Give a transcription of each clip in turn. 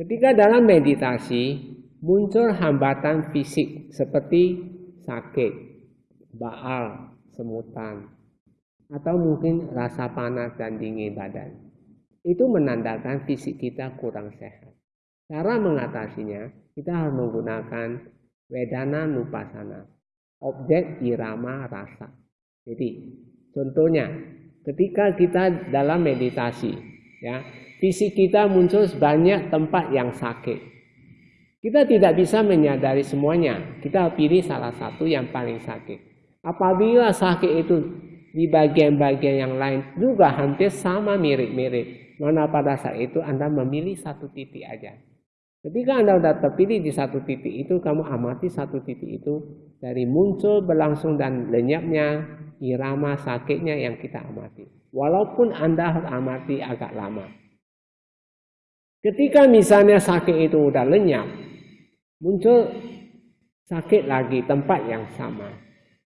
Ketika dalam meditasi muncul hambatan fisik seperti sakit, baal, semutan, atau mungkin rasa panas dan dingin badan. Itu menandakan fisik kita kurang sehat. Cara mengatasinya, kita harus menggunakan wedana nupasana, objek irama rasa. Jadi, contohnya, ketika kita dalam meditasi, ya, fisik kita muncul banyak tempat yang sakit. Kita tidak bisa menyadari semuanya. Kita pilih salah satu yang paling sakit. Apabila sakit itu di bagian-bagian yang lain juga hampir sama mirip-mirip. Mana pada saat itu Anda memilih satu titik aja. Ketika Anda sudah terpilih di satu titik itu, kamu amati satu titik itu dari muncul, berlangsung, dan lenyapnya irama sakitnya yang kita amati. Walaupun Anda amati agak lama. Ketika misalnya sakit itu udah lenyap, muncul sakit lagi tempat yang sama.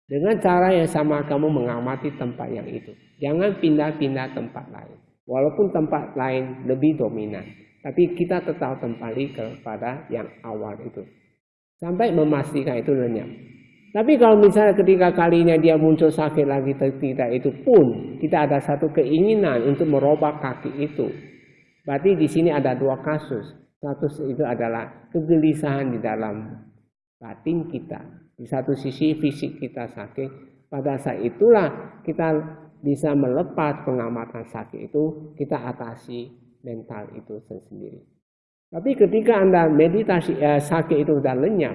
Dengan cara yang sama kamu mengamati tempat yang itu. Jangan pindah-pindah tempat lain. Walaupun tempat lain lebih dominan. Tapi kita tetap kembali kepada yang awal itu. Sampai memastikan itu lenyap. Tapi kalau misalnya ketika kalinya dia muncul sakit lagi tidak itu pun kita ada satu keinginan untuk merubah kaki itu Berarti di sini ada dua kasus. Satu itu adalah kegelisahan di dalam batin kita. Di satu sisi fisik kita sakit. Pada saat itulah kita bisa melepas pengamatan sakit itu, kita atasi mental itu sendiri. Tapi ketika Anda meditasi eh, sakit itu sudah lenyap,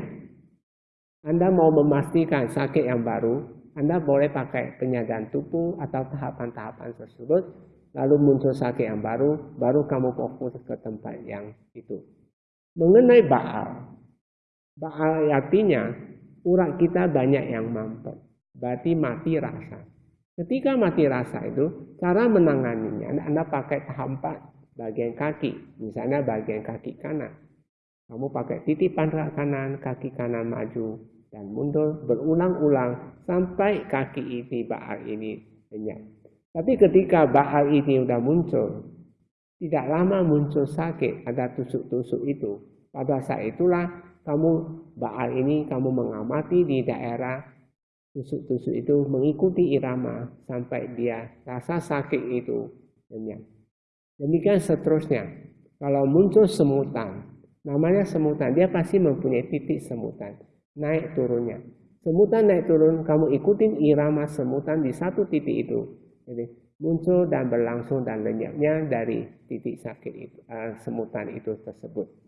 Anda mau memastikan sakit yang baru, Anda boleh pakai penyadaran tubuh atau tahapan-tahapan tersebut lalu muncul sakit yang baru, baru kamu fokus ke tempat yang itu. Mengenai Baal, Baal artinya urat kita banyak yang mampet, berarti mati rasa. Ketika mati rasa itu, cara menanganinya, Anda pakai tahap bagian kaki, misalnya bagian kaki kanan. Kamu pakai titipan kanan, kaki kanan maju dan mundur berulang-ulang sampai kaki ini, Baal ini lenyap. Tapi ketika Baal ini sudah muncul, tidak lama muncul sakit, ada tusuk-tusuk itu. Pada saat itulah kamu Baal ini kamu mengamati di daerah tusuk-tusuk itu mengikuti irama sampai dia rasa sakit itu lenyap. Demikian seterusnya. Kalau muncul semutan, namanya semutan, dia pasti mempunyai titik semutan, naik turunnya. Semutan naik turun, kamu ikutin irama semutan di satu titik itu. Jadi muncul dan berlangsung dan lenyapnya dari titik sakit itu, uh, semutan itu tersebut.